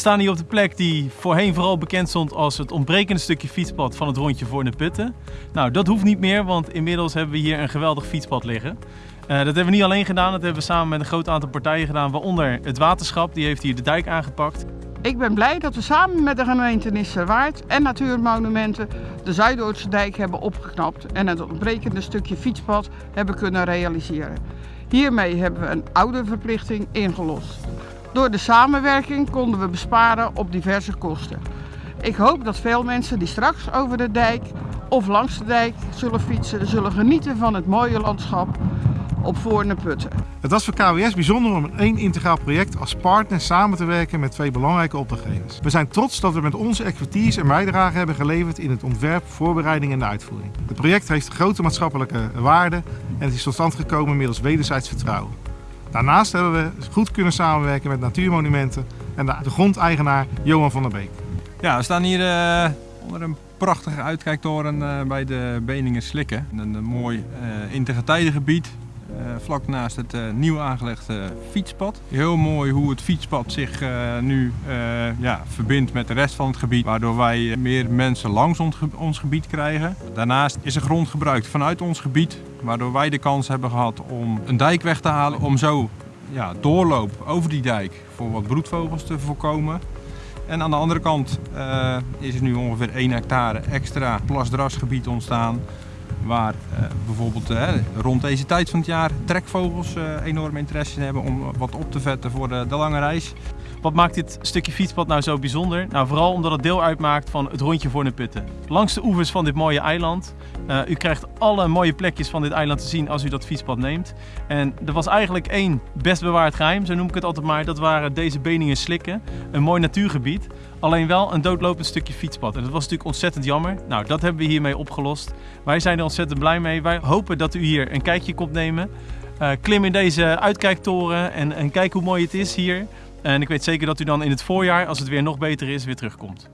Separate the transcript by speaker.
Speaker 1: staan hier op de plek die voorheen vooral bekend stond als het ontbrekende stukje fietspad van het rondje voor de putten. Nou, dat hoeft niet meer, want inmiddels hebben we hier een geweldig fietspad liggen. Uh, dat hebben we niet alleen gedaan, dat hebben we samen met een groot aantal partijen gedaan, waaronder het waterschap, die heeft hier de dijk aangepakt.
Speaker 2: Ik ben blij dat we samen met de gemeente Nisserwaard en Natuurmonumenten de Zuidoordse dijk hebben opgeknapt en het ontbrekende stukje fietspad hebben kunnen realiseren. Hiermee hebben we een oude verplichting ingelost. Door de samenwerking konden we besparen op diverse kosten. Ik hoop dat veel mensen die straks over de dijk of langs de dijk zullen fietsen, zullen genieten van het mooie landschap op Voorne Putten.
Speaker 3: Het was voor KWS bijzonder om in één integraal project als partner samen te werken met twee belangrijke opdrachtgevers. We zijn trots dat we met onze expertise een bijdrage hebben geleverd in het ontwerp, voorbereiding en de uitvoering. Het project heeft grote maatschappelijke waarde en het is tot stand gekomen middels wederzijds vertrouwen. Daarnaast hebben we goed kunnen samenwerken met Natuurmonumenten en de, grondeigenaar Johan van der Beek.
Speaker 4: Ja, we staan hier uh, onder een prachtige uitkijktoren uh, bij de Beningen Slikken. Een, mooi uh, integriteitengebied uh, vlak naast het uh, nieuw aangelegde fietspad. Heel mooi hoe het fietspad zich uh, nu ja, verbindt met de rest van het gebied, waardoor wij meer mensen langs ons, ons, gebied krijgen. Daarnaast is er grond gebruikt vanuit ons gebied, waardoor wij de kans hebben gehad om een dijk weg te halen, om zo ja, doorloop over die dijk voor wat broedvogels te voorkomen. En aan de andere kant is er nu ongeveer 1 hectare extra plasdrasgebied ontstaan waar uh, bijvoorbeeld uh, rond deze tijd van het jaar trekvogels uh, enorm interesse hebben om wat op te vetten voor de, de, lange reis.
Speaker 1: Wat maakt dit stukje fietspad nou zo bijzonder? Nou, vooral omdat het deel uitmaakt van het rondje voor de putten. Langs de oevers van dit mooie eiland. U krijgt alle mooie plekjes van dit eiland te zien als u dat fietspad neemt. En er was eigenlijk één best bewaard geheim, zo noem ik het altijd maar. Dat waren deze Beningen Slikken, een mooi natuurgebied. Alleen wel een doodlopend stukje fietspad. En dat was natuurlijk ontzettend jammer. Nou, dat hebben we hiermee opgelost. Wij zijn er ontzettend blij mee. Wij hopen dat u hier een kijkje komt nemen. Uh, klim in deze uitkijktoren en, en kijk hoe mooi het is hier. En ik weet zeker dat u dan in het voorjaar, als het weer nog beter is, weer terugkomt.